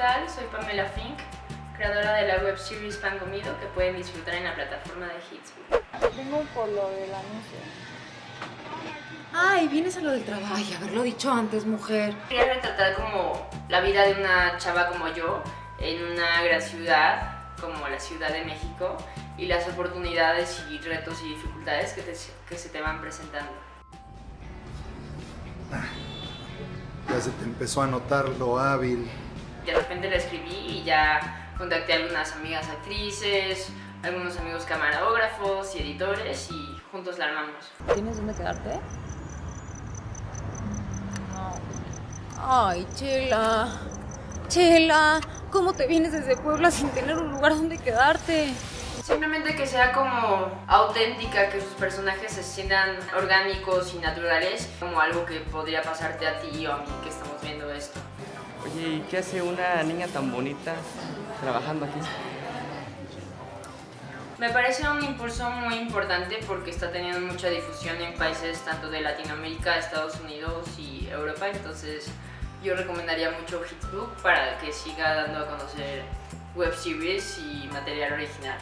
tal? Soy Pamela Fink, creadora de la web series Pan Comido que pueden disfrutar en la plataforma de Hits. Vengo por lo del anuncio. Ay, vienes a lo del trabajo. Ay, haberlo dicho antes, mujer. Quería retratar como la vida de una chava como yo en una gran ciudad como la Ciudad de México y las oportunidades y retos y dificultades que, te- que se te van presentando. Ya se te empezó a notar lo hábil. De repente le escribí y ya contacté a algunas amigas actrices, algunos amigos camarógrafos y editores y juntos la armamos. ¿Tienes dónde quedarte? Ay, Chela. Chela, ¿cómo te vienes desde Puebla sin tener un lugar donde quedarte? Simplemente que sea como auténtica, que sus personajes se sientan orgánicos y naturales, como algo que podría pasarte a ti o a mí que estamos viendo esto. Oye, ¿y qué hace una niña tan bonita trabajando aquí? Me parece un impulso muy importante porque está teniendo mucha difusión en países tanto de Latinoamérica, Estados Unidos y Europa, entonces yo recomendaría mucho Hitsbook para que siga dando a conocer web series y material original.